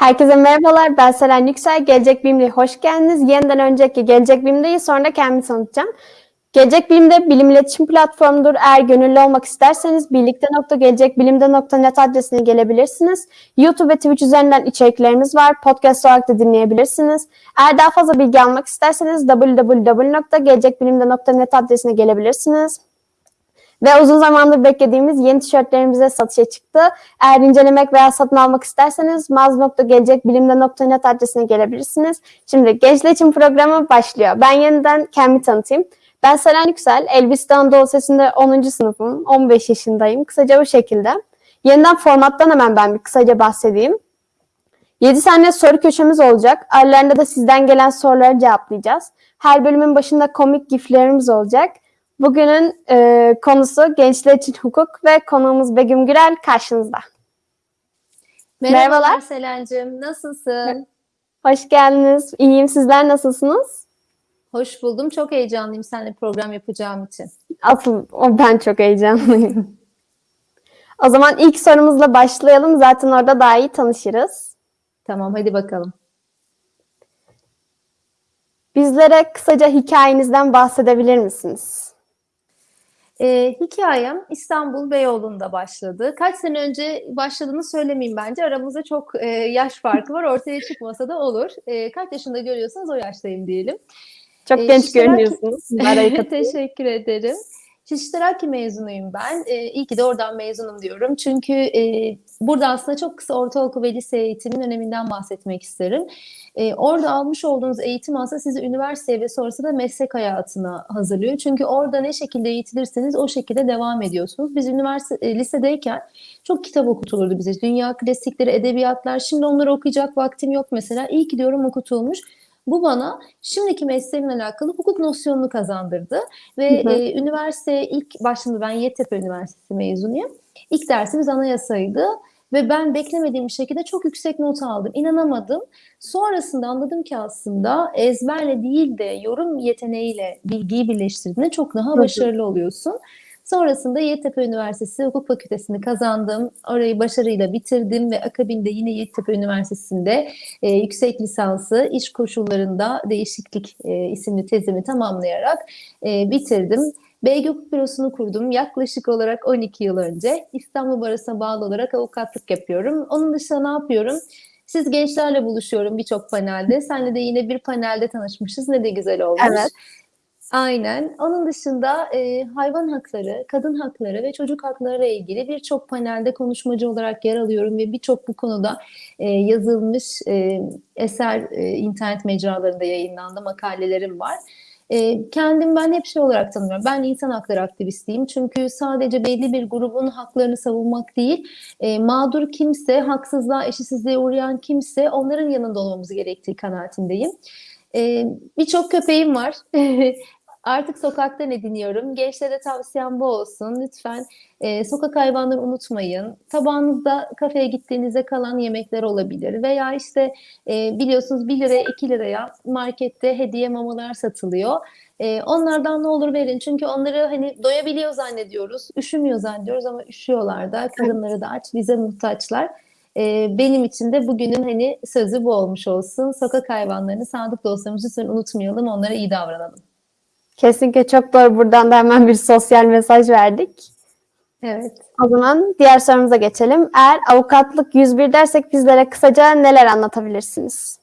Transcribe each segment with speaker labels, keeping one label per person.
Speaker 1: Herkese merhabalar. Ben Selen Yüksel. Gelecek Bilimli'ye hoş geldiniz. Yeniden önceki Gelecek Bilim'deyi sonra da kendimi tanıtacağım. Gelecek Bilim'de bilim iletişim platformudur. Eğer gönüllü olmak isterseniz birlikte.gelecekbilimde.net adresine gelebilirsiniz. YouTube ve Twitch üzerinden içeriklerimiz var. Podcast olarak da dinleyebilirsiniz. Eğer daha fazla bilgi almak isterseniz www.gelecekbilimde.net adresine gelebilirsiniz. Ve uzun zamandır beklediğimiz yeni tişörtlerimize satışa çıktı. Eğer incelemek veya satın almak isterseniz maz.gelecekbilimde.net adresine gelebilirsiniz. Şimdi Gençler için programı başlıyor. Ben yeniden kendimi tanıtayım. Ben Selen Yüksel, Elbistan Anadolu Sesi'nde 10. sınıfım, 15 yaşındayım. Kısaca bu şekilde. Yeniden formattan hemen ben bir kısaca bahsedeyim. 7 tane soru köşemiz olacak. Aralarında da sizden gelen soruları cevaplayacağız. Her bölümün başında komik giflerimiz olacak. Bugünün e, konusu gençler için hukuk ve konuğumuz Begüm Gürel karşınızda.
Speaker 2: Merhabalar,
Speaker 1: Merhabalar.
Speaker 2: Selen'cim. Nasılsın?
Speaker 1: Hoş geldiniz. İyiyim. Sizler nasılsınız?
Speaker 2: Hoş buldum. Çok heyecanlıyım seninle program yapacağım için.
Speaker 1: Asıl ben çok heyecanlıyım. o zaman ilk sorumuzla başlayalım. Zaten orada daha iyi tanışırız.
Speaker 2: Tamam, hadi bakalım.
Speaker 1: Bizlere kısaca hikayenizden bahsedebilir misiniz?
Speaker 2: Ee, hikayem İstanbul Beyoğlu'nda başladı. Kaç sene önce başladığını söylemeyeyim bence. Aramızda çok e, yaş farkı var. Ortaya çıkmasa da olur. E, kaç yaşında görüyorsanız o yaştayım diyelim.
Speaker 1: Çok
Speaker 2: Ee,
Speaker 1: genç
Speaker 2: iştirak-
Speaker 1: görünüyorsunuz.
Speaker 2: Teşekkür ederim. İştiraki mezunuyum ben. Ee, iyi ki de oradan mezunum diyorum. Çünkü e, burada aslında çok kısa ortaokul ve lise eğitimin öneminden bahsetmek isterim. Ee, orada almış olduğunuz eğitim aslında sizi üniversiteye ve sonrasında meslek hayatına hazırlıyor. Çünkü orada ne şekilde eğitilirseniz o şekilde devam ediyorsunuz. Biz üniversite e, lisedeyken çok kitap okutulurdu bize. Dünya klasikleri, edebiyatlar. Şimdi onları okuyacak vaktim yok mesela. İyi ki diyorum okutulmuş. Bu bana şimdiki mesleğimle alakalı hukuk nosyonunu kazandırdı. Ve
Speaker 1: Hı hı.
Speaker 2: e, üniversiteye ilk başında ben Yeditepe Üniversitesi mezunuyum. İlk dersimiz anayasaydı. Ve ben beklemediğim bir şekilde çok yüksek not aldım. İnanamadım. Sonrasında anladım ki aslında ezberle değil de yorum yeteneğiyle bilgiyi birleştirdiğinde çok daha
Speaker 1: hı.
Speaker 2: başarılı oluyorsun. Sonrasında Yeditepe Üniversitesi Hukuk Fakültesini kazandım. Orayı başarıyla bitirdim ve akabinde yine Yeditepe Üniversitesi'nde e, yüksek lisansı iş koşullarında değişiklik e, isimli tezimi tamamlayarak e, bitirdim. BG Hukuk Bürosu'nu kurdum. Yaklaşık olarak 12 yıl önce İstanbul Barası'na bağlı olarak avukatlık yapıyorum. Onun dışında ne yapıyorum? Siz gençlerle buluşuyorum birçok panelde. Senle de yine bir panelde tanışmışız. Ne de güzel olmuş.
Speaker 1: Evet.
Speaker 2: Aynen. Onun dışında e, hayvan hakları, kadın hakları ve çocuk hakları ile ilgili birçok panelde konuşmacı olarak yer alıyorum ve birçok bu konuda e, yazılmış e, eser e, internet mecralarında yayınlandı, makalelerim var. E, kendim ben hep şey olarak tanımıyorum. Ben insan hakları aktivistiyim. Çünkü sadece belli bir grubun haklarını savunmak değil, e, mağdur kimse, haksızlığa, eşitsizliğe uğrayan kimse onların yanında olmamız gerektiği kanaatindeyim. E, Birçok köpeğim var. Artık sokaktan ediniyorum. Gençlere tavsiyem bu olsun. Lütfen e, sokak hayvanları unutmayın. Tabağınızda kafeye gittiğinizde kalan yemekler olabilir. Veya işte e, biliyorsunuz 1 liraya 2 liraya markette hediye mamalar satılıyor. E, onlardan ne olur verin. Çünkü onları hani doyabiliyor zannediyoruz. Üşümüyor zannediyoruz ama üşüyorlar da. Karınları da aç. Bize muhtaçlar. E, benim için de bugünün hani sözü bu olmuş olsun. Sokak hayvanlarını sadık dostlarımızı lütfen unutmayalım. Onlara iyi davranalım.
Speaker 1: Kesinlikle çok doğru. Buradan da hemen bir sosyal mesaj verdik.
Speaker 2: Evet.
Speaker 1: O zaman diğer sorumuza geçelim. Eğer avukatlık 101 dersek bizlere kısaca neler anlatabilirsiniz?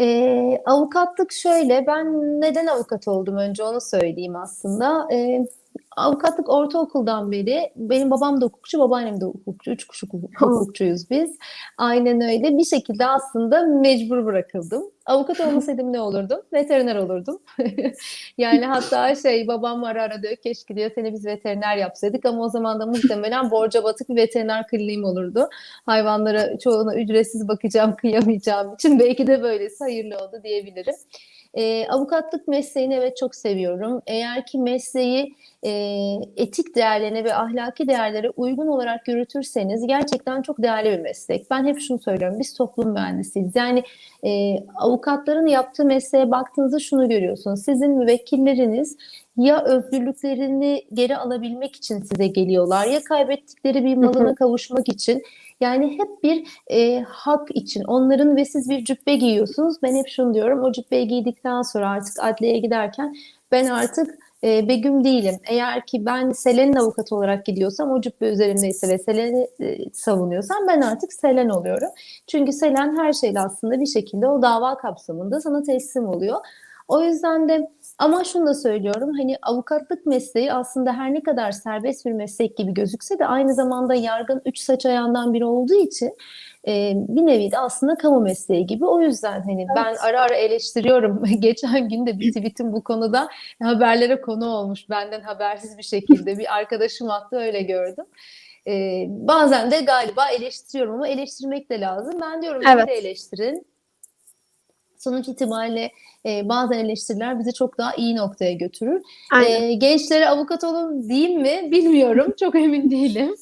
Speaker 2: Ee, avukatlık şöyle, ben neden avukat oldum önce onu söyleyeyim aslında. Ee, avukatlık ortaokuldan beri, benim babam da hukukçu, babaannem de hukukçu, üç hukuk- hukukçuyuz biz. Aynen öyle. Bir şekilde aslında mecbur bırakıldım. Avukat olmasaydım ne olurdum? Veteriner olurdum. Yani hatta şey babam ara ara diyor keşke diyor seni biz veteriner yapsaydık ama o zaman da muhtemelen borca batık bir veteriner kliniğim olurdu. Hayvanlara çoğuna ücretsiz bakacağım, kıyamayacağım için belki de böylesi hayırlı oldu diyebilirim. Ee, avukatlık mesleğini evet çok seviyorum. Eğer ki mesleği e, etik değerlerine ve ahlaki değerlere uygun olarak yürütürseniz gerçekten çok değerli bir meslek. Ben hep şunu söylüyorum, biz toplum mühendisiyiz. Yani e, avukatların yaptığı mesleğe baktığınızda şunu görüyorsunuz. Sizin müvekkilleriniz ya özgürlüklerini geri alabilmek için size geliyorlar ya kaybettikleri bir malına kavuşmak için. Yani hep bir e, hak için onların ve siz bir cübbe giyiyorsunuz. Ben hep şunu diyorum o cübbeyi giydikten sonra artık adliyeye giderken ben artık e, Begüm değilim. Eğer ki ben Selen'in avukatı olarak gidiyorsam o cübbe üzerimdeyse ve Selen'i e, savunuyorsam ben artık Selen oluyorum. Çünkü Selen her şeyle aslında bir şekilde o dava kapsamında sana teslim oluyor. O yüzden de ama şunu da söylüyorum hani avukatlık mesleği aslında her ne kadar serbest bir meslek gibi gözükse de aynı zamanda yargın üç saç ayağından biri olduğu için e, bir nevi de aslında kamu mesleği gibi. O yüzden hani ben ara ara eleştiriyorum. Geçen gün de bir tweetim bu konuda haberlere konu olmuş. Benden habersiz bir şekilde bir arkadaşım attı öyle gördüm. E, bazen de galiba eleştiriyorum ama eleştirmek de lazım. Ben diyorum
Speaker 1: Evet.
Speaker 2: de eleştirin. Sonuç itibariyle e, bazen eleştiriler bizi çok daha iyi noktaya götürür.
Speaker 1: Aynen.
Speaker 2: E, gençlere avukat olun diyeyim mi bilmiyorum. Çok emin değilim.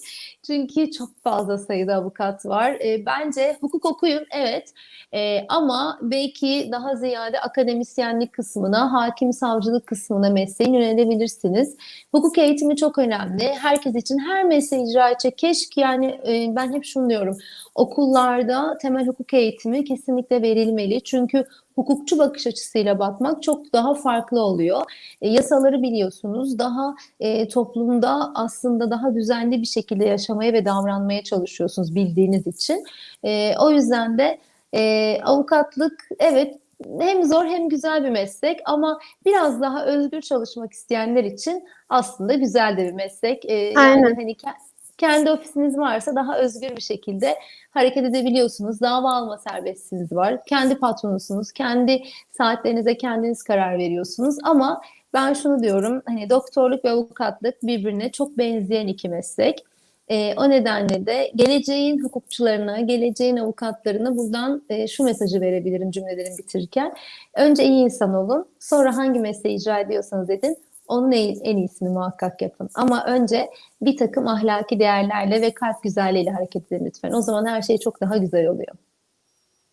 Speaker 2: Çünkü çok fazla sayıda avukat var. E, bence hukuk okuyun evet E, ama belki daha ziyade akademisyenlik kısmına, hakim savcılık kısmına mesleğin yönelebilirsiniz. Hukuk eğitimi çok önemli. Herkes için her mesleği icra edecek. Keşke yani e, ben hep şunu diyorum. Okullarda temel hukuk eğitimi kesinlikle verilmeli. Çünkü hukukçu bakış açısıyla bakmak çok daha farklı oluyor. E, yasaları biliyorsunuz, daha e, toplumda aslında daha düzenli bir şekilde yaşamaya ve davranmaya çalışıyorsunuz bildiğiniz için. E, o yüzden de e, avukatlık evet hem zor hem güzel bir meslek ama biraz daha özgür çalışmak isteyenler için aslında güzel de bir meslek. E, yani
Speaker 1: Aynen.
Speaker 2: hani ke- kendi ofisiniz varsa daha özgür bir şekilde hareket edebiliyorsunuz. Dava alma serbestliğiniz var. Kendi patronusunuz. Kendi saatlerinize kendiniz karar veriyorsunuz. Ama ben şunu diyorum. Hani doktorluk ve avukatlık birbirine çok benzeyen iki meslek. Ee, o nedenle de geleceğin hukukçularına, geleceğin avukatlarına buradan e, şu mesajı verebilirim cümlelerimi bitirirken. Önce iyi insan olun. Sonra hangi mesleği icra ediyorsanız edin. Onun en, iyisini muhakkak yapın. Ama önce bir takım ahlaki değerlerle ve kalp güzelliğiyle hareket edin lütfen. O zaman her şey çok daha güzel oluyor.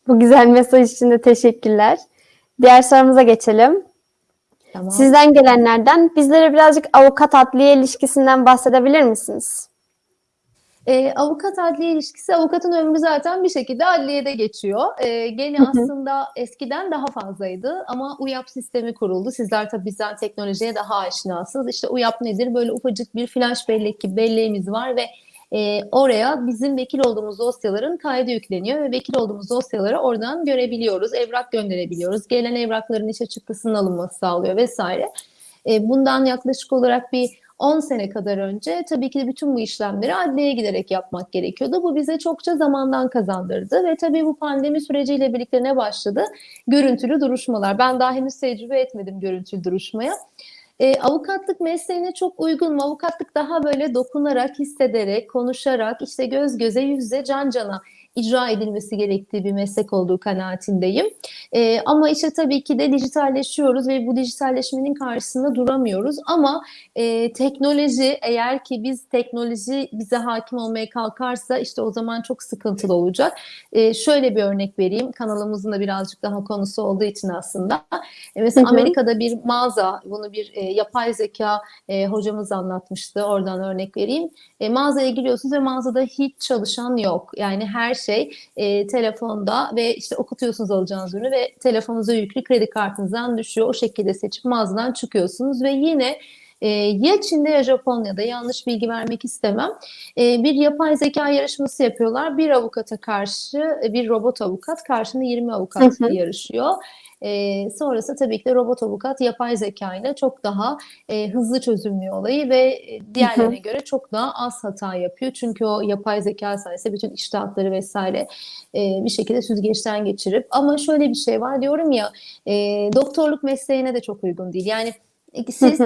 Speaker 1: Bu güzel mesaj için de teşekkürler. Diğer sorumuza geçelim.
Speaker 2: Tamam.
Speaker 1: Sizden gelenlerden bizlere birazcık avukat adliye ilişkisinden bahsedebilir misiniz?
Speaker 2: E, avukat adliye ilişkisi avukatın ömrü zaten bir şekilde adliyede geçiyor. E, gene aslında eskiden daha fazlaydı ama UYAP sistemi kuruldu. Sizler tabii bizden teknolojiye daha aşinasınız. İşte UYAP nedir? Böyle ufacık bir flash bellek gibi belleğimiz var ve e, oraya bizim vekil olduğumuz dosyaların kaydı yükleniyor ve vekil olduğumuz dosyaları oradan görebiliyoruz. Evrak gönderebiliyoruz. Gelen evrakların işe çıktısının alınması sağlıyor vesaire. E, bundan yaklaşık olarak bir 10 sene kadar önce tabii ki de bütün bu işlemleri adliyeye giderek yapmak gerekiyordu. Bu bize çokça zamandan kazandırdı ve tabii bu pandemi süreciyle birlikte ne başladı? Görüntülü duruşmalar. Ben daha henüz tecrübe etmedim görüntülü duruşmaya. E, avukatlık mesleğine çok uygun? Avukatlık daha böyle dokunarak, hissederek, konuşarak, işte göz göze, yüz yüze, can cana icra edilmesi gerektiği bir meslek olduğu kanaatindeyim. E, ama işte tabii ki de dijitalleşiyoruz ve bu dijitalleşmenin karşısında duramıyoruz. Ama e, teknoloji eğer ki biz teknoloji bize hakim olmaya kalkarsa işte o zaman çok sıkıntılı olacak. E, şöyle bir örnek vereyim. Kanalımızın da birazcık daha konusu olduğu için aslında. E, mesela
Speaker 1: Hı hı.
Speaker 2: Amerika'da bir mağaza, bunu bir e, yapay zeka e, hocamız anlatmıştı. Oradan örnek vereyim. E, mağazaya giriyorsunuz ve mağazada hiç çalışan yok. Yani her şey e, telefonda ve işte okutuyorsunuz alacağınız ürünü ve telefonunuza yüklü kredi kartınızdan düşüyor. O şekilde seçip mağazadan çıkıyorsunuz ve yine e, ya Çin'de ya Japonya'da yanlış bilgi vermek istemem. E, bir yapay zeka yarışması yapıyorlar. Bir avukata karşı e, bir robot avukat karşında 20 avukat
Speaker 1: Hı hı.
Speaker 2: yarışıyor. E, sonrası tabii ki de robot avukat yapay zeka ile çok daha e, hızlı çözümlüyor olayı ve e, diğerlerine göre çok daha az hata yapıyor. Çünkü o yapay zeka sayesinde bütün iştahatları vesaire e, bir şekilde süzgeçten geçirip ama şöyle bir şey var diyorum ya e, doktorluk mesleğine de çok uygun değil. Yani e, siz.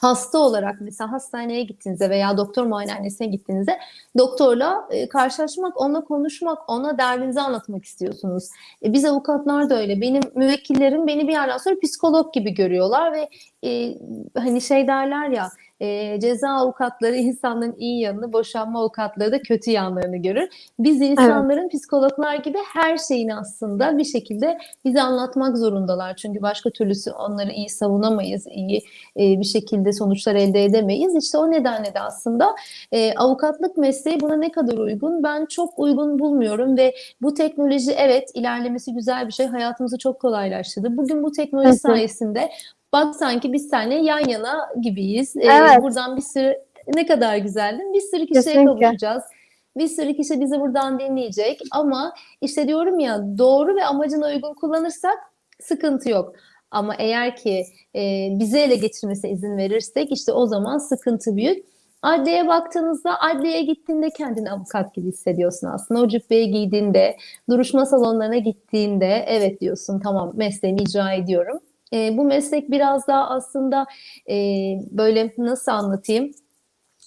Speaker 2: Hasta olarak mesela hastaneye gittiğinizde veya doktor muayenehanesine gittiğinizde doktorla e, karşılaşmak, onunla konuşmak, ona derdinizi anlatmak istiyorsunuz. E, biz avukatlar da öyle. Benim müvekkillerim beni bir yerden sonra psikolog gibi görüyorlar ve e, hani şey derler ya e, ceza avukatları insanların iyi yanını, boşanma avukatları da kötü yanlarını görür. Biz insanların psikologlar gibi her şeyin aslında bir şekilde bize anlatmak zorundalar. Çünkü başka türlüsü onları iyi savunamayız, iyi e, bir şekilde sonuçlar elde edemeyiz. İşte o nedenle de aslında e, avukatlık mesleği buna ne kadar uygun? Ben çok uygun bulmuyorum ve bu teknoloji evet ilerlemesi güzel bir şey. Hayatımızı çok kolaylaştırdı. Bugün bu teknoloji
Speaker 1: hı.
Speaker 2: sayesinde bak sanki biz seninle yan yana gibiyiz. Ee,
Speaker 1: Evet.
Speaker 2: buradan bir sürü ne kadar güzel değil mi? Bir sürü kişiye
Speaker 1: Kesinlikle.
Speaker 2: kavuşacağız. Bir sürü kişi bizi buradan dinleyecek ama işte diyorum ya doğru ve amacına uygun kullanırsak sıkıntı yok. Ama eğer ki e, bize ele geçirmesine izin verirsek işte o zaman sıkıntı büyük. Adliyeye baktığınızda adliyeye gittiğinde kendini avukat gibi hissediyorsun aslında. O cübbeyi giydiğinde, duruşma salonlarına gittiğinde evet diyorsun tamam mesleğimi icra ediyorum. E, bu meslek biraz daha aslında e, böyle nasıl anlatayım?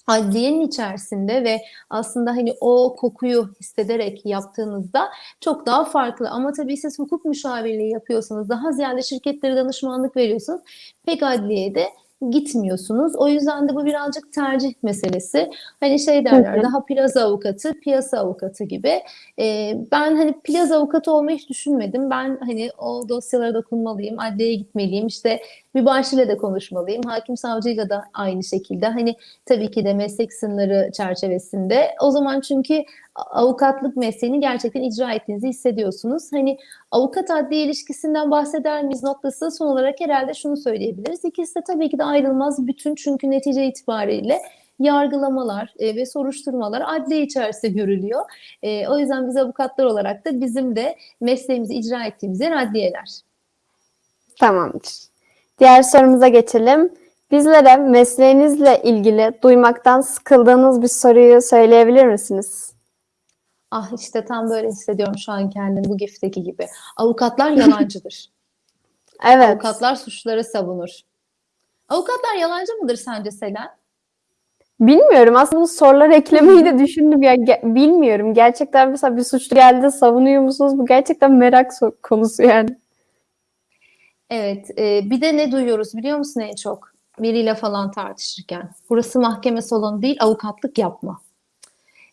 Speaker 2: Adliyenin içerisinde ve aslında hani o kokuyu hissederek yaptığınızda çok daha farklı. Ama tabii siz hukuk müşavirliği yapıyorsanız, daha ziyade şirketlere danışmanlık veriyorsunuz. Pek adliyede gitmiyorsunuz. O yüzden de bu birazcık tercih meselesi. Hani şey derler daha plaza avukatı, piyasa avukatı gibi. Ee, ben hani plaza avukatı olmayı hiç düşünmedim. Ben hani o dosyalara dokunmalıyım, adliyeye gitmeliyim, işte mübaşirle de konuşmalıyım, hakim savcıyla da aynı şekilde. Hani tabii ki de meslek sınırları çerçevesinde. O zaman çünkü avukatlık mesleğini gerçekten icra ettiğinizi hissediyorsunuz. Hani avukat adliye ilişkisinden bahseder miyiz noktası son olarak herhalde şunu söyleyebiliriz. İkisi de tabii ki de ayrılmaz bütün çünkü netice itibariyle yargılamalar e, ve soruşturmalar adliye içerisinde görülüyor. E, o yüzden biz avukatlar olarak da bizim de mesleğimizi icra ettiğimiz yer adliyeler.
Speaker 1: Tamamdır. Diğer sorumuza geçelim. Bizlere mesleğinizle ilgili duymaktan sıkıldığınız bir soruyu söyleyebilir misiniz?
Speaker 2: Ah işte tam böyle hissediyorum şu an kendimi bu gifteki gibi. Avukatlar yalancıdır.
Speaker 1: Evet.
Speaker 2: Avukatlar suçları savunur. Avukatlar yalancı mıdır sence Selen?
Speaker 1: Bilmiyorum. Aslında bu soruları eklemeyi de düşündüm. Ya ge- bilmiyorum. Gerçekten mesela bir suçlu geldi savunuyor musunuz? Bu gerçekten merak so- konusu yani.
Speaker 2: Evet, e, bir de ne duyuyoruz biliyor musun en çok? Biriyle falan tartışırken. Burası mahkeme salonu değil, avukatlık yapma.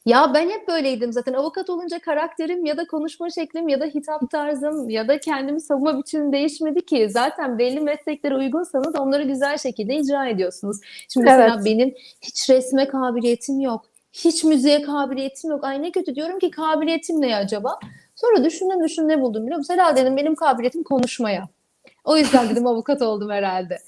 Speaker 2: Ya ben hep böyleydim zaten. Avukat olunca karakterim ya da konuşma şeklim ya da hitap tarzım ya da kendimi savunma biçimim değişmedi ki. Zaten belli mesleklere uygunsanız onları güzel şekilde icra ediyorsunuz. Şimdi mesela
Speaker 1: Evet.
Speaker 2: benim hiç resme kabiliyetim yok. Hiç müziğe kabiliyetim yok. Ay ne kötü diyorum ki kabiliyetim ne acaba? Sonra düşündüm düşündüm ne buldum biliyor musun? Herhalde dedim benim kabiliyetim konuşmaya. O yüzden dedim avukat oldum herhalde.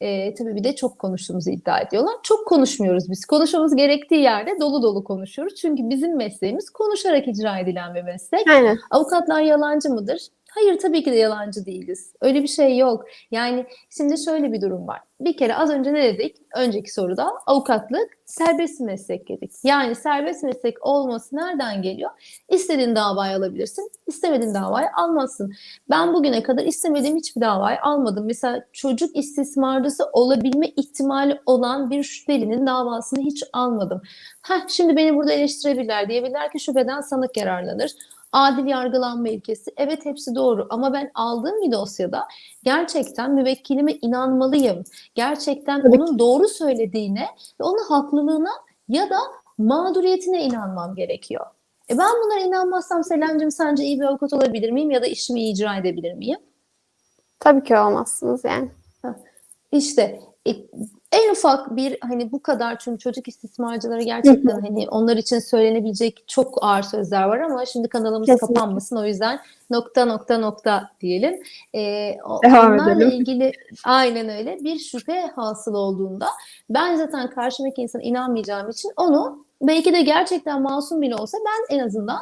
Speaker 2: Ee, tabii bir de çok konuştuğumuzu iddia ediyorlar. Çok konuşmuyoruz biz. Konuşmamız gerektiği yerde dolu dolu konuşuyoruz. Çünkü bizim mesleğimiz konuşarak icra edilen bir meslek.
Speaker 1: Aynen.
Speaker 2: Avukatlar yalancı mıdır? Hayır tabii ki de yalancı değiliz. Öyle bir şey yok. Yani şimdi şöyle bir durum var. Bir kere az önce ne dedik? Önceki soruda avukatlık serbest meslek dedik. Yani serbest meslek olması nereden geliyor? İstediğin davayı alabilirsin, istemediğin davayı almazsın. Ben bugüne kadar istemediğim hiçbir davayı almadım. Mesela çocuk istismarcısı olabilme ihtimali olan bir şüphelinin davasını hiç almadım. Heh, şimdi beni burada eleştirebilirler. Diyebilirler ki şüpheden sanık yararlanır. Adil yargılanma ilkesi. Evet hepsi doğru ama ben aldığım bir dosyada gerçekten müvekkilime inanmalıyım. Gerçekten
Speaker 1: Tabii
Speaker 2: onun doğru söylediğine ve onun haklılığına ya da mağduriyetine inanmam gerekiyor. E ben bunlara inanmazsam Selamcığım sence iyi bir avukat olabilir miyim ya da işimi icra edebilir miyim?
Speaker 1: Tabii ki olmazsınız yani.
Speaker 2: İşte en ufak bir hani bu kadar çünkü çocuk istismarcıları gerçekten hani onlar için söylenebilecek çok ağır sözler var ama şimdi kanalımız
Speaker 1: Kesinlikle.
Speaker 2: kapanmasın o yüzden nokta nokta nokta diyelim. E, o-
Speaker 1: Devam
Speaker 2: onlarla
Speaker 1: edelim.
Speaker 2: ilgili aynen öyle bir şüphe hasıl olduğunda ben zaten karşımdaki insana inanmayacağım için onu belki de gerçekten masum bile olsa ben en azından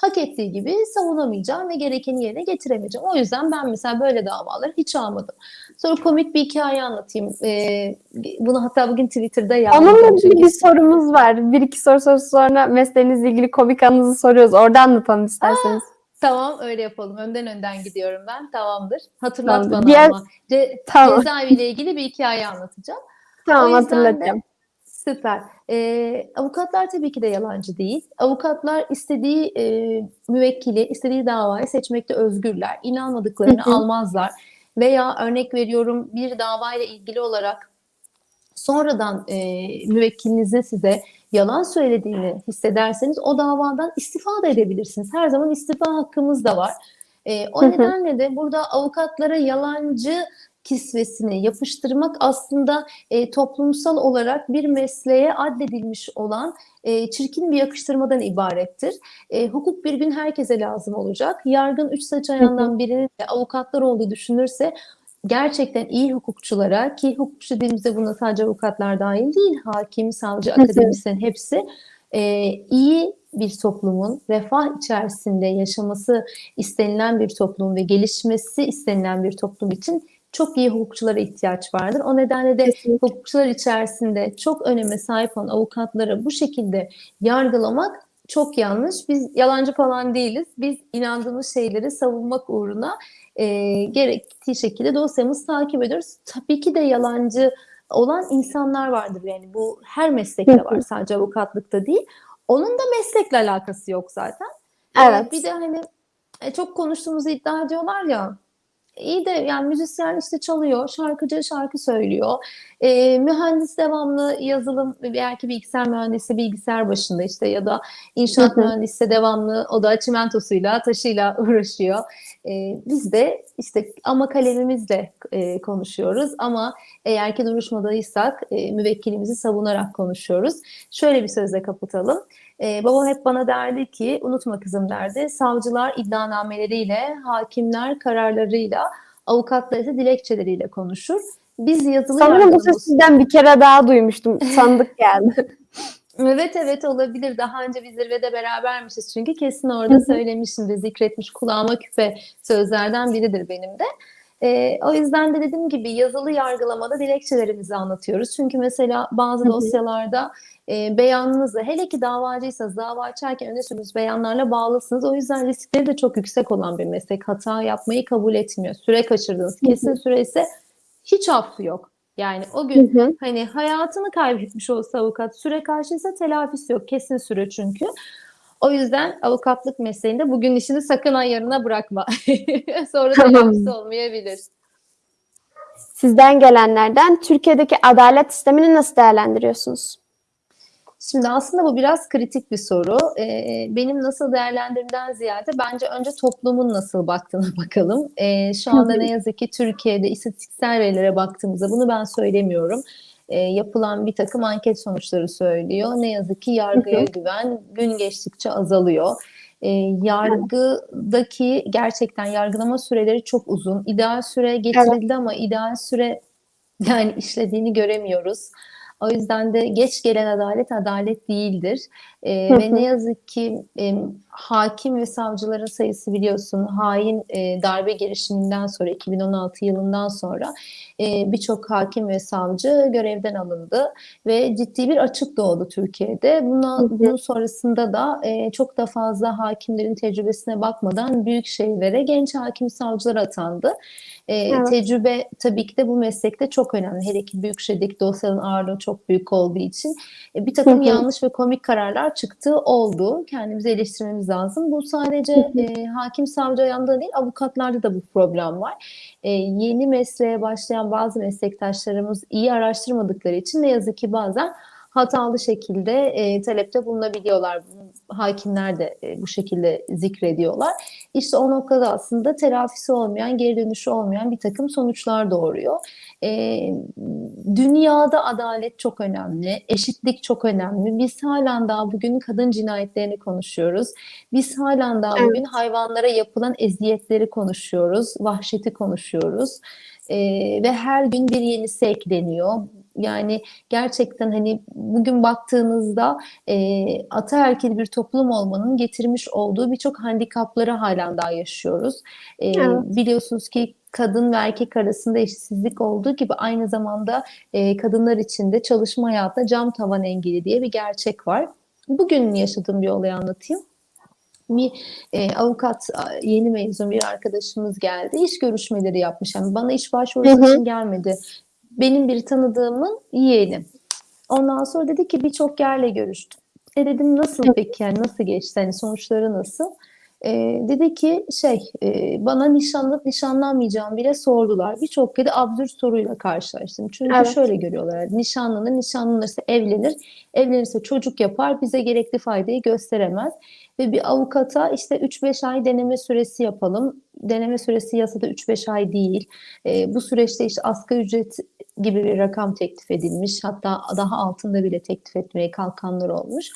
Speaker 2: hak ettiği gibi savunamayacağım ve gerekeni yerine getiremeyeceğim. O yüzden ben mesela böyle davaları hiç almadım. Sonra komik bir hikaye anlatayım. Ee, bunu hatta bugün Twitter'da yazdım.
Speaker 1: Onunla ilgili bir sorumuz var. Bir iki soru sorusu sonra mesleğinizle ilgili komik anınızı soruyoruz. Orada anlatalım isterseniz.
Speaker 2: Tamam öyle yapalım. Önden önden gidiyorum ben. Tamamdır. Hatırlat
Speaker 1: Tamamdır.
Speaker 2: bana
Speaker 1: Diğer-
Speaker 2: ama. Ce-
Speaker 1: Tamam.
Speaker 2: Cezaeviyle ilgili bir hikaye anlatacağım.
Speaker 1: Tamam
Speaker 2: de-
Speaker 1: hatırlatacağım.
Speaker 2: Süper. Ee, avukatlar tabii ki de yalancı değil. Avukatlar istediği e, müvekkili, istediği davayı seçmekte özgürler. İnanmadıklarını
Speaker 1: Hı hı.
Speaker 2: almazlar. Veya örnek veriyorum bir davayla ilgili olarak sonradan e, müvekkilinizin size yalan söylediğini hissederseniz o davadan istifa da edebilirsiniz. Her zaman istifa hakkımız da var. E, o nedenle de burada avukatlara yalancı kisvesini yapıştırmak aslında e, toplumsal olarak bir mesleğe addedilmiş olan e, çirkin bir yakıştırmadan ibarettir. E, hukuk bir gün herkese lazım olacak. Yargın üç saç ayağından birinin de avukatlar olduğu düşünürse gerçekten iyi hukukçulara ki hukukçu dediğimizde buna sadece avukatlar dahil değil, hakim, savcı, akademisyen hepsi e, iyi bir toplumun refah içerisinde yaşaması istenilen bir toplum ve gelişmesi istenilen bir toplum için çok iyi hukukçulara ihtiyaç vardır. O nedenle de
Speaker 1: Kesinlikle.
Speaker 2: hukukçular içerisinde çok öneme sahip olan avukatları bu şekilde yargılamak çok yanlış. Biz yalancı falan değiliz. Biz inandığımız şeyleri savunmak uğruna e, gerektiği şekilde dosyamızı takip ediyoruz. Tabii ki de yalancı olan insanlar vardır. Yani bu her meslekte var. Sadece avukatlıkta değil. Onun da meslekle alakası yok zaten.
Speaker 1: Evet.
Speaker 2: bir de hani e, çok konuştuğumuzu iddia ediyorlar ya. İyi de yani müzisyen işte çalıyor, şarkıcı şarkı söylüyor. E, mühendis devamlı yazılım, belki bilgisayar mühendisi bilgisayar başında işte ya da inşaat mühendisi de devamlı o da çimentosuyla, taşıyla uğraşıyor. E, biz de işte ama kalemimizle e, konuşuyoruz ama eğer ki duruşmadaysak e, müvekkilimizi savunarak konuşuyoruz. Şöyle bir sözle kapatalım. Ee, babam hep bana derdi ki, unutma kızım derdi, savcılar iddianameleriyle, hakimler kararlarıyla, avukatlar ise dilekçeleriyle konuşur. Biz yazılı
Speaker 1: Sanırım bu sözü sizden bir kere daha duymuştum. Sandık geldi.
Speaker 2: Evet evet olabilir. Daha önce biz zirvede berabermişiz çünkü kesin orada söylemişim de zikretmiş kulağıma küpe sözlerden biridir benim de. Ee, o yüzden de dediğim gibi yazılı yargılamada dilekçelerimizi anlatıyoruz. Çünkü mesela bazı
Speaker 1: Hı hı.
Speaker 2: dosyalarda e, beyanınızı hele ki davacıysanız dava açarken öne sürdüğünüz beyanlarla bağlısınız. O yüzden riskleri de çok yüksek olan bir meslek. Hata yapmayı kabul etmiyor. Süre kaçırdınız.
Speaker 1: Hı hı.
Speaker 2: Kesin süre ise hiç affı yok. Yani o
Speaker 1: Hı
Speaker 2: gün
Speaker 1: hı.
Speaker 2: Hani hayatını kaybetmiş olsa avukat süre karşıysa telafisi yok. Kesin süre çünkü. O yüzden avukatlık mesleğinde bugün işini sakın ayarına bırakma. Sonra
Speaker 1: Tamam.
Speaker 2: telafisi olmayabilir.
Speaker 1: Sizden gelenlerden Türkiye'deki adalet sistemini nasıl değerlendiriyorsunuz?
Speaker 2: Şimdi aslında bu biraz kritik bir soru. Ee, benim nasıl değerlendirimden ziyade bence önce toplumun nasıl baktığına bakalım. Ee, şu anda ne yazık ki Türkiye'de istatistiksel verilere baktığımızda bunu ben söylemiyorum. Ee, yapılan bir takım anket sonuçları söylüyor. Ne yazık ki yargıya güven gün geçtikçe azalıyor. Ee, yargıdaki gerçekten yargılama süreleri çok uzun. İdeal süre getirildi ama ideal süre yani işlediğini göremiyoruz. O yüzden de geç gelen adalet adalet değildir.
Speaker 1: Hı
Speaker 2: ve ne yazık ki e, hakim ve savcıların sayısı biliyorsun hain e, darbe girişiminden sonra 2016 yılından sonra e, birçok hakim ve savcı görevden alındı ve ciddi bir açık doğdu Türkiye'de. Bundan, bunun sonrasında da e, çok da fazla hakimlerin tecrübesine bakmadan büyük şehirlere genç hakim savcılar atandı. E,
Speaker 1: Evet.
Speaker 2: tecrübe tabii ki de bu meslekte çok önemli. Hele ki büyük şehirdeki dosyanın ağırlığı çok büyük olduğu için e, bir takım
Speaker 1: Hı hı.
Speaker 2: yanlış ve komik kararlar çıktığı oldu. Kendimizi eleştirmemiz lazım. Bu sadece e, hakim savcı ayağında değil, avukatlarda da bu problem var. E, yeni mesleğe başlayan bazı meslektaşlarımız iyi araştırmadıkları için ne yazık ki bazen hatalı şekilde e, talepte bulunabiliyorlar. Hakimler de e, bu şekilde zikrediyorlar. İşte o noktada aslında telafisi olmayan, geri dönüşü olmayan bir takım sonuçlar doğuruyor. E, dünyada adalet çok önemli, eşitlik çok önemli. Biz halen daha bugün kadın cinayetlerini konuşuyoruz. Biz halen daha
Speaker 1: Evet.
Speaker 2: bugün hayvanlara yapılan eziyetleri konuşuyoruz, vahşeti konuşuyoruz. E, ve her gün bir yenisi ekleniyor. Yani gerçekten hani bugün baktığınızda e, ataerkil bir toplum olmanın getirmiş olduğu birçok handikapları halen daha yaşıyoruz. E,
Speaker 1: Evet.
Speaker 2: biliyorsunuz ki kadın ve erkek arasında eşitsizlik olduğu gibi aynı zamanda e, kadınlar için de çalışma hayatında cam tavan engeli diye bir gerçek var. Bugün yaşadığım bir olayı anlatayım. Bir e, avukat yeni mezun bir arkadaşımız geldi. İş görüşmeleri yapmış. Yani bana iş başvurusu için gelmedi. Benim bir tanıdığımın yeğeni. Ondan sonra dedi ki birçok yerle görüştüm. E dedim nasıl peki yani nasıl geçti hani sonuçları nasıl? E, dedi ki şey e, bana nişanlıp nişanlanmayacağımı bile sordular. Birçok kere absürt soruyla karşılaştım. Çünkü
Speaker 1: Evet.
Speaker 2: şöyle görüyorlar. Nişanlanır, nişanlanırsa evlenir. Evlenirse çocuk yapar, bize gerekli faydayı gösteremez. Ve bir avukata işte 3-5 ay deneme süresi yapalım. Deneme süresi yasada 3-5 ay değil. E, bu süreçte işte asgari ücret gibi bir rakam teklif edilmiş. Hatta daha altında bile teklif etmeye kalkanlar olmuş.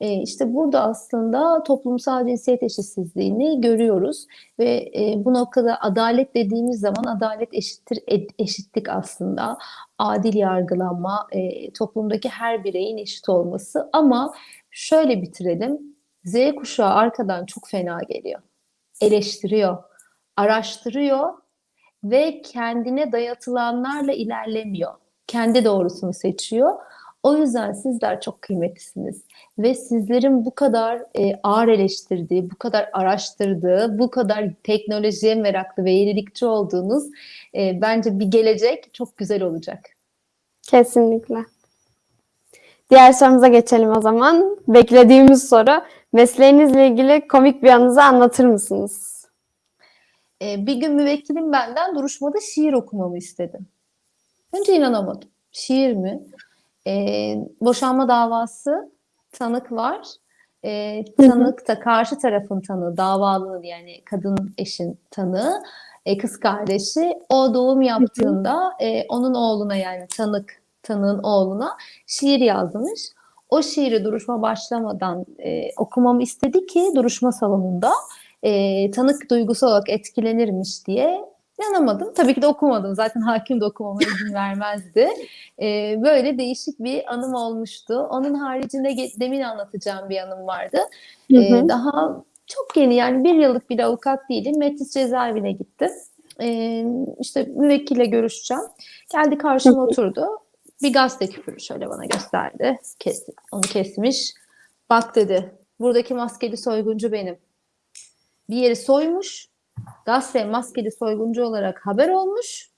Speaker 2: E, işte burada aslında toplumsal cinsiyet eşitsizliğini görüyoruz ve e, bu noktada adalet dediğimiz zaman adalet eşittir eşitlik aslında adil yargılanma, e, toplumdaki her bireyin eşit olması ama şöyle bitirelim. Z kuşağı arkadan çok fena geliyor. Eleştiriyor, araştırıyor ve kendine dayatılanlarla ilerlemiyor. Kendi doğrusunu seçiyor. O yüzden sizler çok kıymetlisiniz ve sizlerin bu kadar e, ağır eleştirdiği, bu kadar araştırdığı, bu kadar teknolojiye meraklı ve yenilikçi olduğunuz e, bence bir gelecek çok güzel olacak.
Speaker 1: Kesinlikle. Diğer sorumuza geçelim o zaman. Beklediğimiz soru. Mesleğinizle ilgili komik bir anınızı anlatır mısınız?
Speaker 2: E, bir gün müvekkilim benden duruşmada şiir okumamı istedi. Önce inanamadım. Şiir mi? E, boşanma davası, tanık var. E, tanık da karşı tarafın tanığı, davalının yani kadın eşin tanığı, e, kız kardeşi. O doğum yaptığında e, onun oğluna yani tanık, tanığın oğluna şiir yazmış. O şiiri duruşma başlamadan e, okumamı istedi ki duruşma salonunda e, tanık duygusal olarak etkilenirmiş diye inanamadım. Tabii ki de okumadım. Zaten hakim de okumama izin vermezdi. E, böyle değişik bir anım olmuştu. Onun haricinde demin anlatacağım bir anım vardı.
Speaker 1: Hı
Speaker 2: E,
Speaker 1: hı.
Speaker 2: daha çok yeni yani bir yıllık bir avukat değilim. Metris cezaevine gittim. E, işte müvekkille görüşeceğim. Geldi karşıma oturdu. Bir gazete küpürü şöyle bana gösterdi. Kes, onu kesmiş. Bak dedi. Buradaki maskeli soyguncu benim. Bir yeri soymuş. Gazete maskeli soyguncu olarak haber olmuş.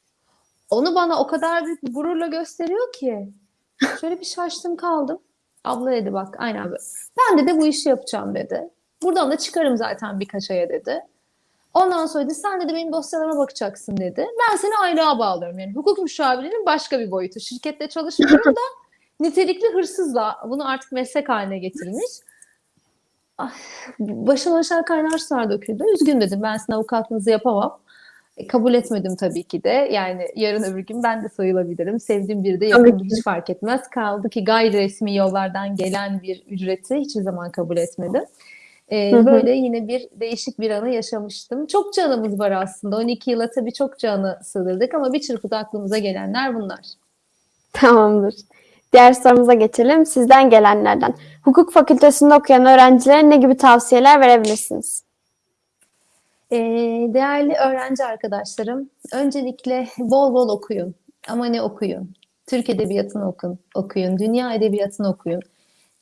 Speaker 2: Onu bana o kadar bir gururla gösteriyor ki. Şöyle bir şaştım kaldım. Abla dedi bak aynen böyle. Ben de bu işi yapacağım dedi. Buradan da çıkarım zaten birkaç aya dedi. Ondan sonra dedi sen dedi benim dosyalarıma bakacaksın dedi. Ben seni aylığa bağlıyorum. Yani hukuk müşavirinin başka bir boyutu. Şirkette çalışmıyorum da nitelikli hırsızla bunu artık meslek haline getirmiş. Ah, Başıma aşağı kaynar sular döküldü. Üzgün dedim ben sizin avukatlığınızı yapamam. E, kabul etmedim tabii ki de. Yani yarın öbür gün ben de sayılabilirim. Sevdiğim biri de yakın hiç fark etmez. Kaldı ki gayri resmi yollardan gelen bir ücreti hiçbir zaman kabul etmedim. Ee,
Speaker 1: Hı hı.
Speaker 2: böyle yine bir değişik bir anı yaşamıştım. Çok canımız var aslında. 12 yıla tabii çok canı sığdırdık ama bir çırpıda aklımıza gelenler bunlar.
Speaker 1: Tamamdır. Diğer sorumuza geçelim. Sizden gelenlerden. Hukuk fakültesinde okuyan öğrencilere ne gibi tavsiyeler verebilirsiniz?
Speaker 2: Ee, değerli öğrenci arkadaşlarım, öncelikle bol bol okuyun. Ama ne okuyun? Türk Edebiyatı'nı okun, okuyun, Dünya Edebiyatı'nı okuyun.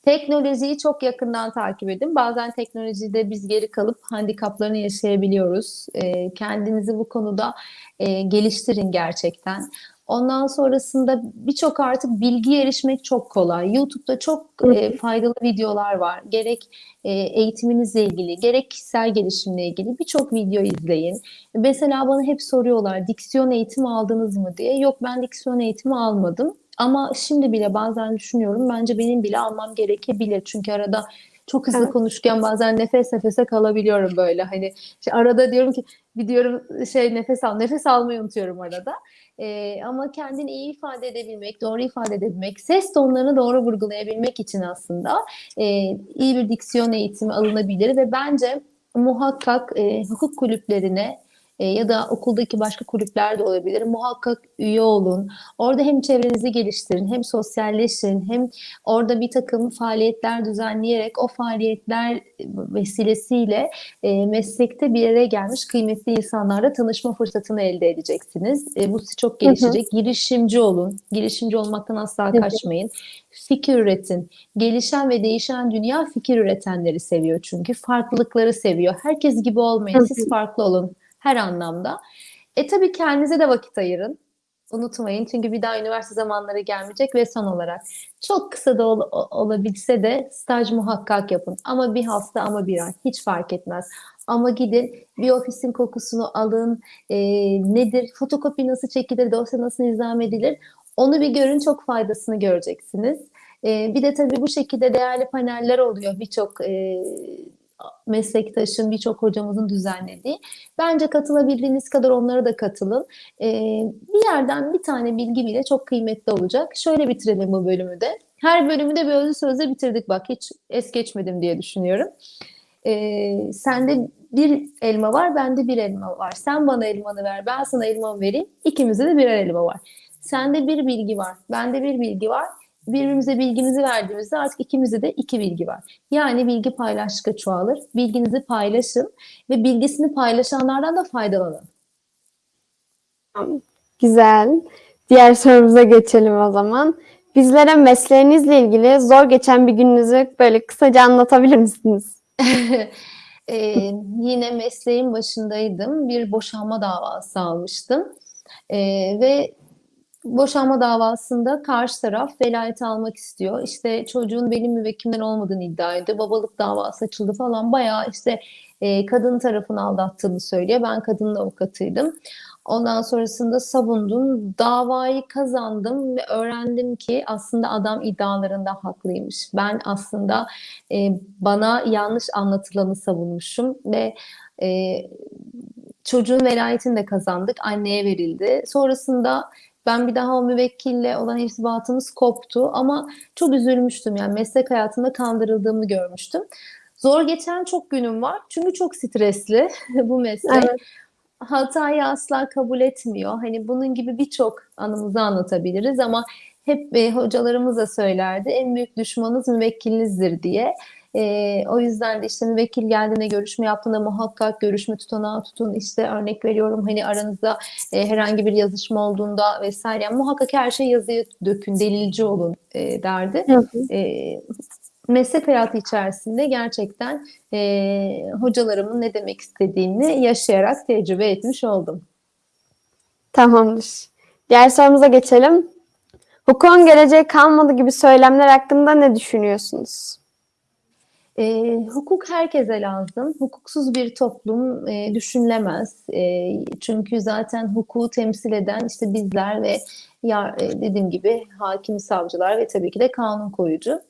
Speaker 2: Teknolojiyi çok yakından takip edin. Bazen teknolojide biz geri kalıp handikaplarını yaşayabiliyoruz. Ee, kendinizi bu konuda e, geliştirin gerçekten. Ondan sonrasında birçok artık bilgiye erişmek çok kolay. YouTube'da çok e, faydalı videolar var. Gerek e, eğitiminizle ilgili, gerek kişisel gelişimle ilgili birçok video izleyin. Mesela bana hep soruyorlar, diksiyon eğitimi aldınız mı diye. Yok ben diksiyon eğitimi almadım. Ama şimdi bile bazen düşünüyorum, bence benim bile almam gerekebilir. Çünkü arada çok hızlı
Speaker 1: Evet.
Speaker 2: konuşurken bazen nefes nefese kalabiliyorum böyle. Hani işte arada diyorum ki bir diyorum şey nefes al, nefes almayı unutuyorum arada. Ee, ama kendini iyi ifade edebilmek, doğru ifade edebilmek, ses tonlarını doğru vurgulayabilmek için aslında e, iyi bir diksiyon eğitimi alınabilir ve bence muhakkak e, hukuk kulüplerine e, ya da okuldaki başka kulüpler de olabilir. Muhakkak üye olun. Orada hem çevrenizi geliştirin, hem sosyalleşin, hem orada bir takım faaliyetler düzenleyerek o faaliyetler vesilesiyle e, meslekte bir yere gelmiş kıymetli insanlarla tanışma fırsatını elde edeceksiniz. E, bu sizi çok geliştirecek. Girişimci olun. Girişimci olmaktan asla
Speaker 1: hı.
Speaker 2: kaçmayın. Fikir üretin. Gelişen ve değişen dünya fikir üretenleri seviyor çünkü. Farklılıkları seviyor. Herkes gibi olmayın.
Speaker 1: Hı
Speaker 2: Siz
Speaker 1: hı.
Speaker 2: farklı olun her anlamda. E tabii kendinize de vakit ayırın. Unutmayın çünkü bir daha üniversite zamanları gelmeyecek ve son olarak çok kısa da ol- olabilse de staj muhakkak yapın. Ama bir hafta ama bir ay hiç fark etmez. Ama gidin bir ofisin kokusunu alın. E, nedir? Fotokopi nasıl çekilir? Dosya nasıl nizam edilir? Onu bir görün çok faydasını göreceksiniz. E, bir de tabii bu şekilde değerli paneller oluyor. Birçok e, meslektaşım, birçok hocamızın düzenlediği. Bence katılabildiğiniz kadar onlara da katılın. E, bir yerden bir tane bilgi bile çok kıymetli olacak. Şöyle bitirelim bu bölümü de. Her bölümü de bir özlü sözle bitirdik bak. Hiç es geçmedim diye düşünüyorum. E, sende bir elma var, bende bir elma var. Sen bana elmanı ver, ben sana elma vereyim. İkimizde de birer elma var. Sende bir bilgi var, bende bir bilgi var. Birbirimize bilgimizi verdiğimizde artık ikimizde de iki bilgi var. Yani bilgi paylaştıkça çoğalır. Bilginizi paylaşın ve bilgisini paylaşanlardan da faydalanın.
Speaker 1: Güzel. Diğer sorumuza geçelim o zaman. Bizlere mesleğinizle ilgili zor geçen bir gününüzü böyle kısaca anlatabilir misiniz?
Speaker 2: Ee, yine mesleğin başındaydım. Bir boşanma davası almıştım. Ee, ve boşanma davasında karşı taraf velayeti almak istiyor. İşte çocuğun benim müvekkilimden olmadığını iddia ediyor. Babalık davası açıldı falan. Bayağı işte e, kadın tarafını aldattığını söylüyor. Ben kadının avukatıydım. Ondan sonrasında savundum. Davayı kazandım ve öğrendim ki aslında adam iddialarında haklıymış. Ben aslında e, bana yanlış anlatılanı savunmuşum ve e, çocuğun velayetini de kazandık. Anneye verildi. Sonrasında ben bir daha o müvekkille olan irtibatımız koptu ama çok üzülmüştüm. Yani meslek hayatında kandırıldığımı görmüştüm. Zor geçen çok günüm var. Çünkü çok stresli bu meslek.
Speaker 1: Evet.
Speaker 2: Hatayı asla kabul etmiyor. Hani bunun gibi birçok anımızı anlatabiliriz ama hep e, hocalarımız da söylerdi. En büyük düşmanınız müvekkilinizdir diye. E, o yüzden de işte müvekkil geldiğinde görüşme yaptığında muhakkak görüşme tutanağı tutun. İşte örnek veriyorum hani aranızda e, herhangi bir yazışma olduğunda vesaire yani muhakkak her şey yazıya dökün, delilci olun e, derdi.
Speaker 1: Hı hı.
Speaker 2: E, meslek hayatı içerisinde gerçekten e, hocalarımın ne demek istediğini yaşayarak tecrübe etmiş oldum.
Speaker 1: Tamamdır. Diğer sorumuza geçelim. Hukukun geleceği kalmadı gibi söylemler hakkında ne düşünüyorsunuz?
Speaker 2: E, hukuk herkese lazım. Hukuksuz bir toplum e, düşünülemez. E, çünkü zaten hukuku temsil eden işte bizler ve ya, e, dediğim gibi hakim, savcılar ve tabii ki de kanun koyucu.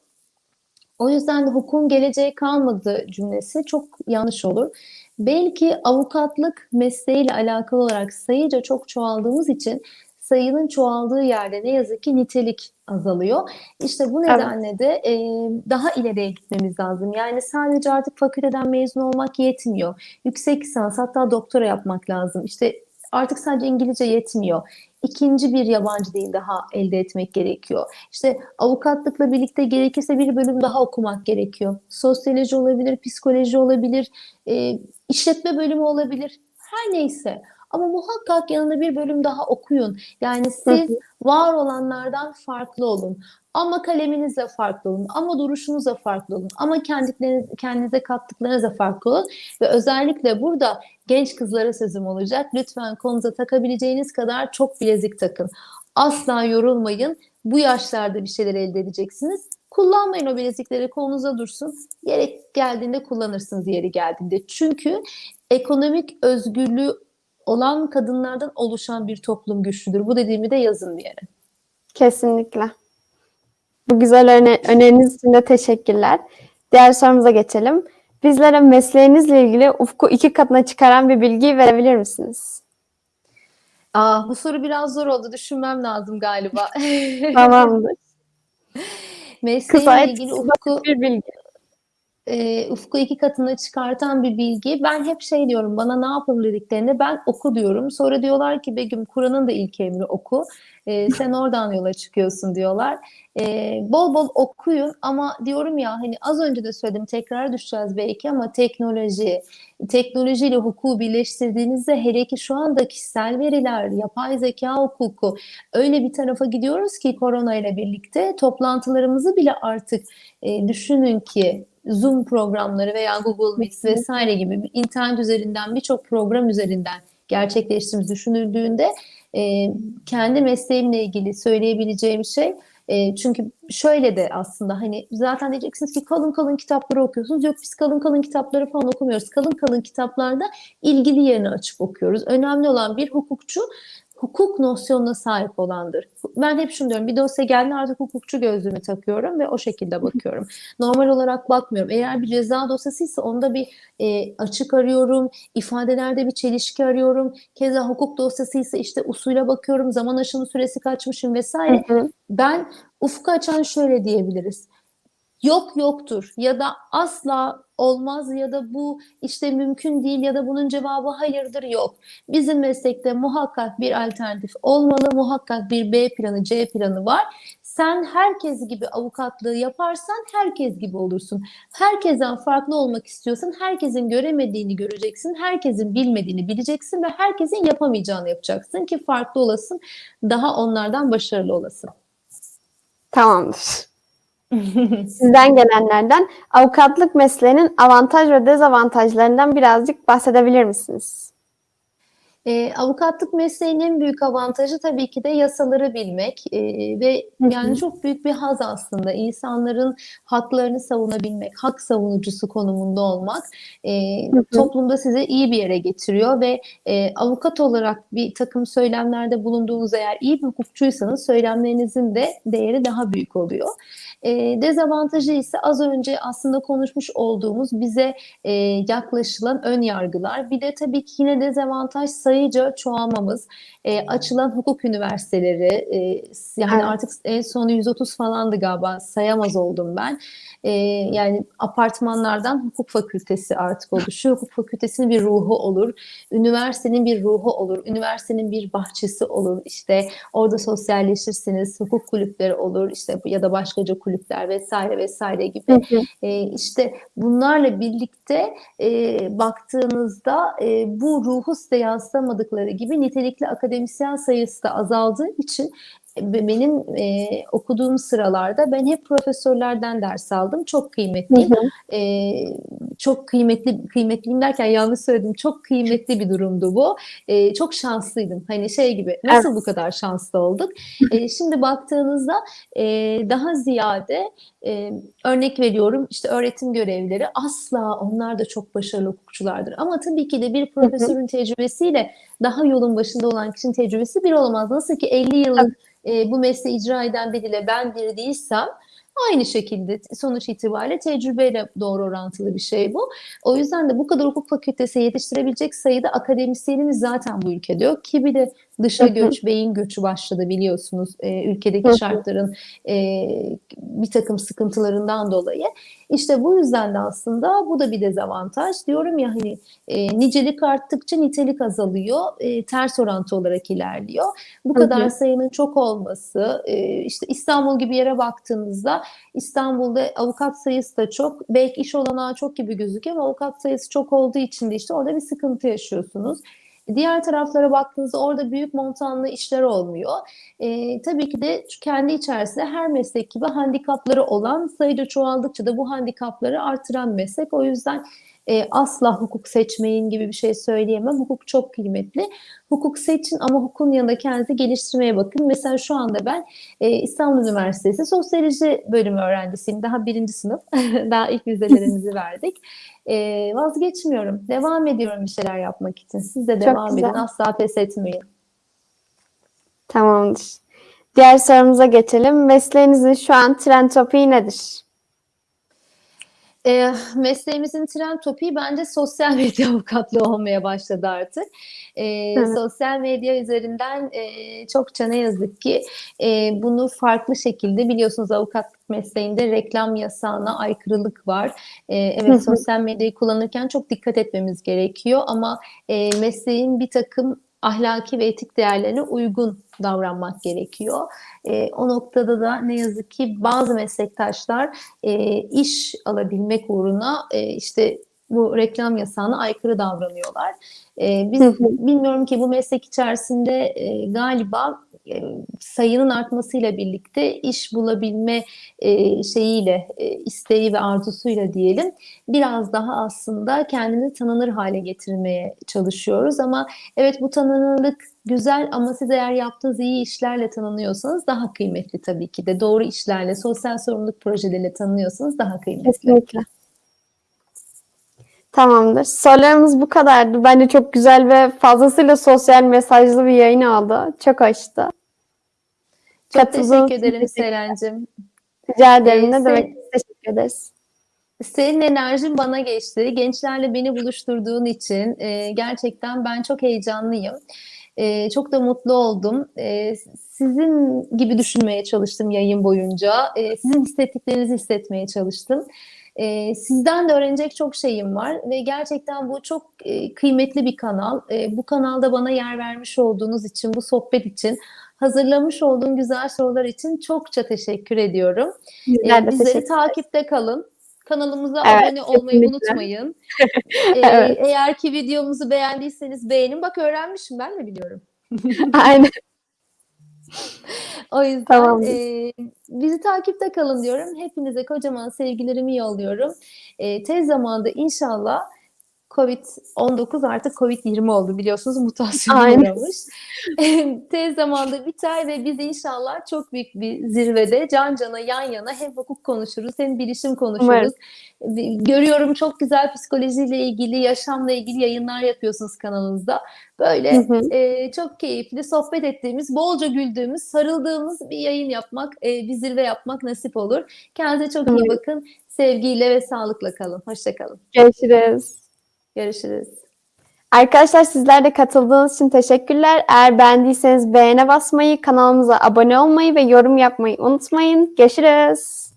Speaker 2: O yüzden de hukukun geleceği kalmadı cümlesi çok yanlış olur. Belki avukatlık mesleğiyle alakalı olarak sayıca çok çoğaldığımız için sayının çoğaldığı yerde ne yazık ki nitelik azalıyor. İşte bu nedenle de e, daha ileriye gitmemiz lazım. Yani sadece artık fakülteden mezun olmak yetmiyor. Yüksek lisans hatta doktora yapmak lazım. İşte artık sadece İngilizce yetmiyor. İkinci bir yabancı dil daha elde etmek gerekiyor. İşte avukatlıkla birlikte gerekirse bir bölüm daha okumak gerekiyor. Sosyoloji olabilir, psikoloji olabilir, e, işletme bölümü olabilir. Her neyse. Ama muhakkak yanında bir bölüm daha okuyun. Yani siz var olanlardan farklı olun. Ama kaleminizle farklı olun. Ama duruşunuzla farklı olun. Ama kendiniz, kendinize kattıklarınızla farklı olun. Ve özellikle burada genç kızlara sözüm olacak. Lütfen kolunuza takabileceğiniz kadar çok bilezik takın. Asla yorulmayın. Bu yaşlarda bir şeyler elde edeceksiniz. Kullanmayın o bilezikleri kolunuza dursun. Yeri geldiğinde kullanırsınız yeri geldiğinde. Çünkü ekonomik özgürlüğü olan kadınlardan oluşan bir toplum güçlüdür. Bu dediğimi de yazın bir yere.
Speaker 1: Kesinlikle. Bu güzel öne öneriniz için de teşekkürler. Diğer sorumuza geçelim. Bizlere mesleğinizle ilgili ufku iki katına çıkaran bir bilgi verebilir misiniz?
Speaker 2: Aa, bu soru biraz zor oldu. Düşünmem lazım galiba.
Speaker 1: Tamamdır.
Speaker 2: Mesleğimle
Speaker 1: Kısa
Speaker 2: ilgili ufku,
Speaker 1: bir bilgi.
Speaker 2: E, ufku iki katına çıkartan bir bilgi. Ben hep şey diyorum, bana ne yapalım dediklerinde ben oku diyorum. Sonra diyorlar ki Begüm, Kur'an'ın da ilk emri oku. E, sen oradan yola çıkıyorsun diyorlar. E, bol bol okuyun ama diyorum ya hani az önce de söyledim tekrar düşeceğiz belki ama teknoloji, teknolojiyle hukuku birleştirdiğinizde hele ki şu anda kişisel veriler, yapay zeka hukuku öyle bir tarafa gidiyoruz ki korona ile birlikte toplantılarımızı bile artık e, düşünün ki Zoom programları veya Google Meet vesaire gibi internet üzerinden birçok program üzerinden gerçekleştiğimiz düşünüldüğünde e, kendi mesleğimle ilgili söyleyebileceğim şey E, çünkü şöyle de aslında hani zaten diyeceksiniz ki kalın kalın kitapları okuyorsunuz. Yok biz kalın kalın kitapları falan okumuyoruz. Kalın kalın kitaplarda ilgili yerini açıp okuyoruz. Önemli olan bir hukukçu hukuk nosyonuna sahip olandır. Ben hep şunu diyorum, bir dosya geldi artık hukukçu gözlüğümü takıyorum ve o şekilde bakıyorum. Normal olarak bakmıyorum. Eğer bir ceza dosyasıysa onda bir e, açık arıyorum, ifadelerde bir çelişki arıyorum. Keza hukuk dosyasıysa işte usule bakıyorum, zaman aşımı süresi kaçmışım vesaire.
Speaker 1: Hı hı.
Speaker 2: Ben ufku açan şöyle diyebiliriz. Yok yoktur ya da asla olmaz ya da bu işte mümkün değil ya da bunun cevabı hayırdır yok. Bizim meslekte muhakkak bir alternatif olmalı, muhakkak bir B planı, C planı var. Sen herkes gibi avukatlığı yaparsan herkes gibi olursun. Herkesten farklı olmak istiyorsan herkesin göremediğini göreceksin, herkesin bilmediğini bileceksin ve herkesin yapamayacağını yapacaksın ki farklı olasın, daha onlardan başarılı olasın.
Speaker 1: Tamamdır. Sizden gelenlerden avukatlık mesleğinin avantaj ve dezavantajlarından birazcık bahsedebilir misiniz?
Speaker 2: E, avukatlık mesleğinin en büyük avantajı tabii ki de yasaları bilmek e, ve yani çok büyük bir haz aslında insanların haklarını savunabilmek, hak savunucusu konumunda olmak e, toplumda sizi iyi bir yere getiriyor ve e, avukat olarak bir takım söylemlerde bulunduğunuz eğer iyi bir hukukçuysanız söylemlerinizin de değeri daha büyük oluyor. E, dezavantajı ise az önce aslında konuşmuş olduğumuz bize e, yaklaşılan ön yargılar. Bir de tabii ki yine dezavantaj sayıca çoğalmamız. E, açılan hukuk üniversiteleri e, yani
Speaker 1: Evet.
Speaker 2: artık en son 130 falandı galiba sayamaz oldum ben. E, yani apartmanlardan hukuk fakültesi artık oluşuyor. Hukuk fakültesinin bir ruhu olur. Üniversitenin bir ruhu olur. Üniversitenin bir bahçesi olur. İşte orada sosyalleşirsiniz. Hukuk kulüpleri olur. işte ya da başkaca kulüpler vesaire vesaire gibi.
Speaker 1: Hı hı.
Speaker 2: E, işte bunlarla birlikte e, baktığınızda e, bu ruhu size yansıtamadıkları gibi nitelikli akademisyen sayısı da azaldığı için benim e, okuduğum sıralarda ben hep profesörlerden ders aldım. Çok
Speaker 1: Hı hı.
Speaker 2: E, çok kıymetli kıymetliyim derken yanlış söyledim. Çok kıymetli bir durumdu bu. E, çok şanslıydım. Hani şey gibi nasıl bu kadar şanslı olduk? E, şimdi baktığınızda e, daha ziyade e, örnek veriyorum işte öğretim görevlileri asla onlar da çok başarılı hukukçulardır. Ama tabii ki de bir profesörün tecrübesiyle daha yolun başında olan kişinin tecrübesi bir olamaz. Nasıl ki 50 yıllık e, bu mesleği icra eden biriyle ben biri değilsem aynı şekilde sonuç itibariyle tecrübeyle doğru orantılı bir şey bu. O yüzden de bu kadar hukuk fakültesi yetiştirebilecek sayıda akademisyenimiz zaten bu ülkede yok. Ki bir de dışa göç, beyin göçü başladı biliyorsunuz e, ülkedeki şartların e, bir takım sıkıntılarından dolayı. İşte bu yüzden de aslında bu da bir dezavantaj. Diyorum ya hani e, nicelik arttıkça nitelik azalıyor, e, ters orantı olarak ilerliyor. Bu kadar sayının çok olması, e, işte İstanbul gibi yere baktığınızda İstanbul'da avukat sayısı da çok, belki iş olanağı çok gibi gözüküyor ama avukat sayısı çok olduğu için de işte orada bir sıkıntı yaşıyorsunuz. Diğer taraflara baktığınızda orada büyük montanlı işler olmuyor. E, tabii ki de kendi içerisinde her meslek gibi handikapları olan, sayıca çoğaldıkça da bu handikapları artıran meslek. O yüzden e, asla hukuk seçmeyin gibi bir şey söyleyemem. Hukuk çok kıymetli. Hukuk seçin ama hukukun yanında kendinizi geliştirmeye bakın. Mesela şu anda ben e, İstanbul Üniversitesi Sosyoloji bölümü öğrencisiyim. Daha birinci sınıf. Daha ilk vizelerimizi verdik. E, vazgeçmiyorum. Devam ediyorum bir şeyler yapmak için. Siz de
Speaker 1: Çok
Speaker 2: devam
Speaker 1: güzel.
Speaker 2: edin. Asla pes etmeyin.
Speaker 1: Tamamdır. Diğer sorumuza geçelim. Mesleğinizin şu an trend topiği nedir?
Speaker 2: E, mesleğimizin trend topiği bence sosyal medya avukatlığı olmaya başladı artık. E,
Speaker 1: Evet.
Speaker 2: sosyal medya üzerinden e, çokça ne yazık ki e, bunu farklı şekilde biliyorsunuz avukatlık mesleğinde reklam yasağına aykırılık var. E,
Speaker 1: Hı
Speaker 2: evet
Speaker 1: hı.
Speaker 2: sosyal medyayı kullanırken çok dikkat etmemiz gerekiyor ama e, mesleğin bir takım ahlaki ve etik değerlerine uygun davranmak gerekiyor. E, o noktada da ne yazık ki bazı meslektaşlar e, iş alabilmek uğruna e, işte bu reklam yasağına aykırı davranıyorlar. E, biz bilmiyorum ki bu meslek içerisinde e, galiba sayının artmasıyla birlikte iş bulabilme e, şeyiyle, e, isteği ve arzusuyla diyelim biraz daha aslında kendini tanınır hale getirmeye çalışıyoruz. Ama evet bu tanınırlık güzel ama siz eğer yaptığınız iyi işlerle tanınıyorsanız daha kıymetli tabii ki de. Doğru işlerle, sosyal sorumluluk projeleriyle tanınıyorsanız daha kıymetli.
Speaker 1: Kesinlikle. Tamamdır. Sorularımız bu kadardı. Bence çok güzel ve fazlasıyla sosyal mesajlı bir yayın oldu. Çok hoştu.
Speaker 2: Çok
Speaker 1: Katıldığınız
Speaker 2: teşekkür ederim Selen'cim.
Speaker 1: Rica ederim.
Speaker 2: Ee,
Speaker 1: ne demek? Teşekkür ederiz.
Speaker 2: Senin enerjin bana geçti. Gençlerle beni buluşturduğun için e, gerçekten ben çok heyecanlıyım. E, çok da mutlu oldum. E, sizin gibi düşünmeye çalıştım yayın boyunca. E, sizin hissettiklerinizi hissetmeye çalıştım. E, sizden de öğrenecek çok şeyim var ve gerçekten bu çok e, kıymetli bir kanal. E, bu kanalda bana yer vermiş olduğunuz için, bu sohbet için, hazırlamış olduğum güzel sorular için çokça teşekkür ediyorum. Ee,
Speaker 1: Bizler de
Speaker 2: bizleri takipte kalın. Kanalımıza
Speaker 1: Evet,
Speaker 2: abone olmayı
Speaker 1: kesinlikle.
Speaker 2: unutmayın. Ee,
Speaker 1: Evet.
Speaker 2: Eğer ki videomuzu beğendiyseniz beğenin. Bak öğrenmişim ben de biliyorum.
Speaker 1: Aynen.
Speaker 2: O yüzden
Speaker 1: Tamamdır.
Speaker 2: e, bizi takipte kalın diyorum. Hepinize kocaman sevgilerimi yolluyorum. E, tez zamanda inşallah Covid-19 artık Covid-20 oldu biliyorsunuz
Speaker 1: Aynen.
Speaker 2: uğramış. Tez zamanda biter ve biz inşallah çok büyük bir zirvede can cana yan yana hem hukuk konuşuruz hem bilişim konuşuruz.
Speaker 1: Umarım.
Speaker 2: Görüyorum çok güzel psikolojiyle ilgili, yaşamla ilgili yayınlar yapıyorsunuz kanalınızda. Böyle
Speaker 1: Hı hı.
Speaker 2: e, çok keyifli sohbet ettiğimiz, bolca güldüğümüz, sarıldığımız bir yayın yapmak, e, bir zirve yapmak nasip olur. Kendinize çok iyi
Speaker 1: Umarım.
Speaker 2: bakın. Sevgiyle ve sağlıkla kalın. Hoşçakalın.
Speaker 1: Görüşürüz.
Speaker 2: Görüşürüz.
Speaker 1: Arkadaşlar sizler de katıldığınız için teşekkürler. Eğer beğendiyseniz beğene basmayı, kanalımıza abone olmayı ve yorum yapmayı unutmayın. Görüşürüz.